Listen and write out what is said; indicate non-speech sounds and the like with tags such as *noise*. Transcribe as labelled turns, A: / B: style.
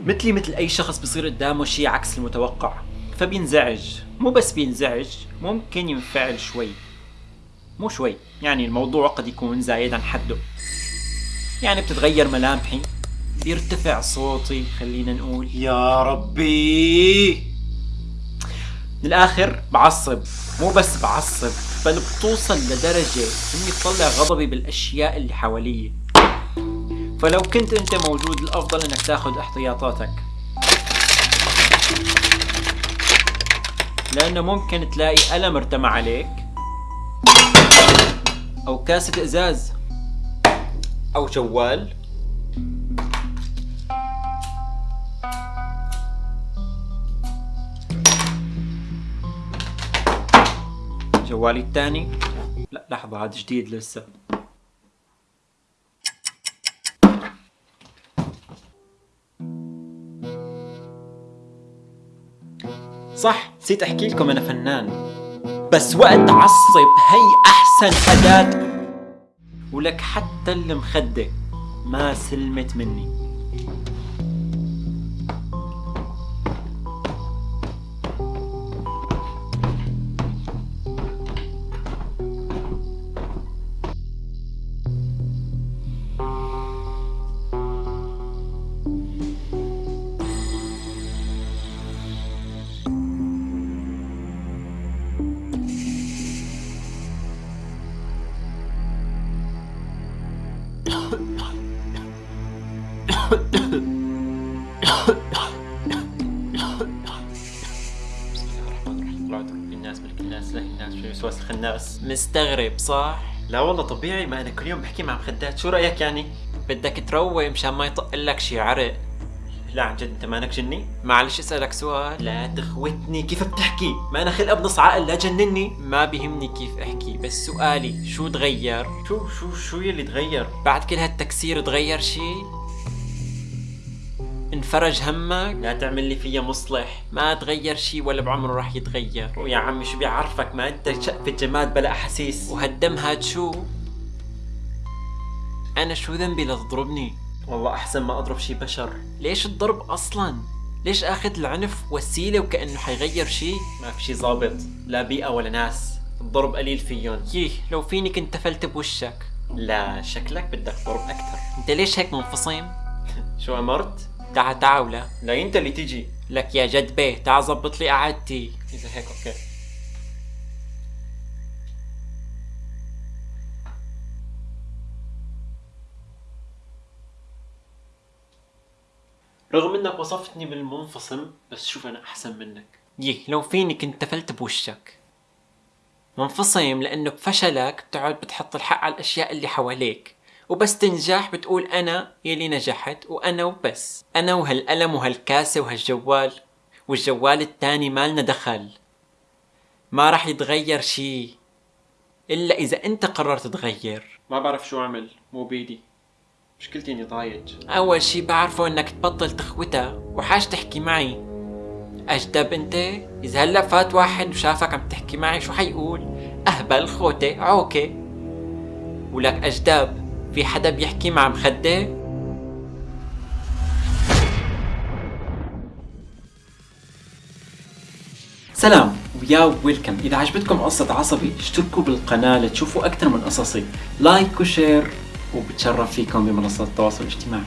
A: مثلي مثل أي شخص بصير قدامه شيء عكس المتوقع فبينزعج. مو بس بينزعج ممكن ينفعل شوي. مو شوي يعني الموضوع قد يكون زايد عن حده. يعني بتتغير ملامحي بيرتفع صوتي خلينا نقول.
B: يا ربي!
A: من الآخر بعصب مو بس بعصب بل بتوصل لدرجة إني بطلع غضبي بالأشياء اللي حواليي فلو كنت أنت موجود الأفضل أنك تأخذ احتياطاتك. لأنه ممكن تلاقي قلم ارتمى عليك أو كاسة إزاز أو جوال جوالي الثاني. لا لحظة هذا جديد لسه. صح؟ نسيت أحكي لكم أنا فنان. بس وقت عصب هي أحسن اداة ولك حتى المخدة ما سلمت مني. الناس ملك الناس له الناس في وسواس الخناس مستغرب صح؟ لا والله طبيعي ما أنا كل يوم بحكي مع مخدات شو رأيك يعني؟ بدك تروق مشان ما يطق لك شي عرق لا عن جد أنت مانك جني؟ معلش أسألك سؤال لا تخوتني كيف بتحكي؟ ما أنا خلقة بنص عقل لا جنني ما بيهمني كيف أحكي بس سؤالي شو تغير؟ شو شو شو يلي تغير؟ بعد كل هالتكسير تغير شي؟ انفرج همك. لا تعمل لي فيها مصلح. ما تغير شي ولا بعمره راح يتغير. ويا عمي شو بيعرفك؟ ما أنت شقفة جماد بلا أحاسيس. وهالدم هاد شو؟ أنا شو ذنبي لتضربني والله أحسن ما أضرب شي بشر. ليش الضرب أصلا؟ ليش آخذ العنف وسيلة وكأنه حيغير شي؟ ما في شي ظابط لا بيئة ولا ناس. الضرب قليل فيهم. ييه لو فيني كنت تفلت بوشك. لا شكلك بدك ضرب أكثر. أنت ليش هيك منفصم؟ *laughs* شو أمرت؟ تعا تعا ولا لا أنت اللي تيجي. لك يا جد بيه تعا زبط لي قعدتي. اذا هيك okay. رغم إنك وصفتني بالمنفصم بس شوف أنا أحسن منك. يه لو فيني كنت تفلت بوشك. منفصم لأنه بفشلك بتقعد بتحط الحق على الأشياء اللي حواليك. وبس تنجح بتقول أنا يلي نجحت وأنا وبس. أنا وهالقلم وهالكاسة وهالجوال والجوال التاني مالنا دخل. ما راح يتغير شي إلا إذا أنت قررت تغير ما بعرف شو أعمل مو بيدي. مشكلتي إني ضايج. أول شي بعرفه إنك تبطل تخوتها وحاج تحكي معي. أجدب أنت؟ إذا هلأ فات واحد وشافك عم تحكي معي شو حيقول؟ أهبل خوته عوكه ولك أجدب. في حدا بيحكي مع مخدة؟ سلام ويا ويلكم. إذا عجبتكم قصة عصبي اشتركوا بالقناة لتشوفوا أكثر من قصصي. like و share وبتشرف فيكم بمنصات التواصل الاجتماعي.